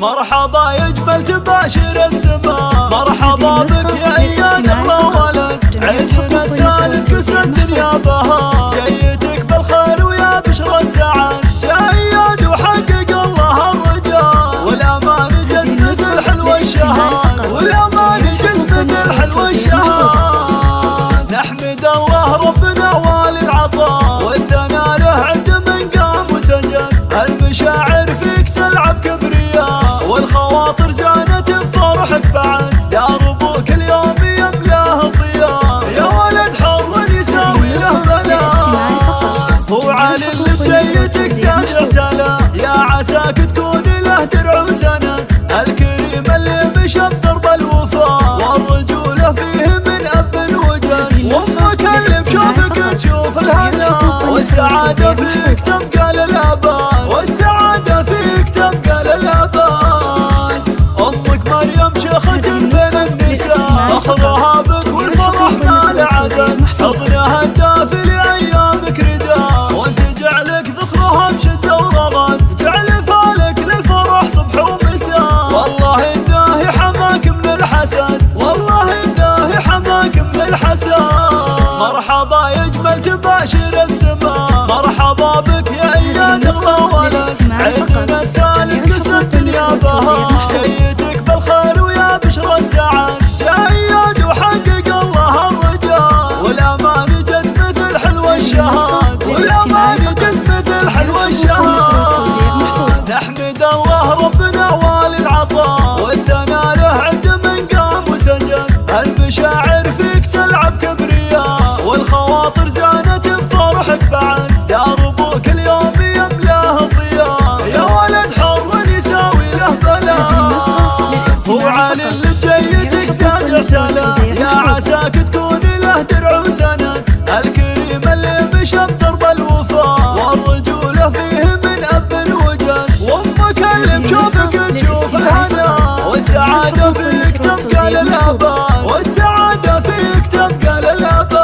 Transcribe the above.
مرحبا يجمل تباشر السماء مرحبا زانت بفرحك بعد. يا ربوك اليوم يملاه الضياء يا ولد حر يساوي له بلاء هو علي اللي جيتك زاد اعتلى يا عساك تكون له درع وسند الكريم اللي مشى بدرب الوفاء والرجولة فيه من أب الوجد. وأمك اللي بشوفك تشوف الهنا. والسعادة فيك تبقى للأبد النساء أخذها بك والفرح ما لعدد حضنها الدافي لأيامك رداء وأنت جعلك ذخرها بشدة ورغد. جعل فالك للفرح صبح ومساء. والله إنه حماك من الحسد. والله إنه حماك من الحسد. مرحبا يجمل تباشر السماء. مرحبا بك نحمد الله ربنا والي العطاء والثناء له عند من قام وسجد. المشاعر فيك تلعب كبرياء؟ والخواطر زانت بفرحك بعد. يا ربوك اليوم يملاه الضياء. يا ولد حر يساوي له بلاء هو علي اللي جيتك زاد اعتلى والسعادة فيك تبقى للأبد والسعادة فيك تبقى للأبد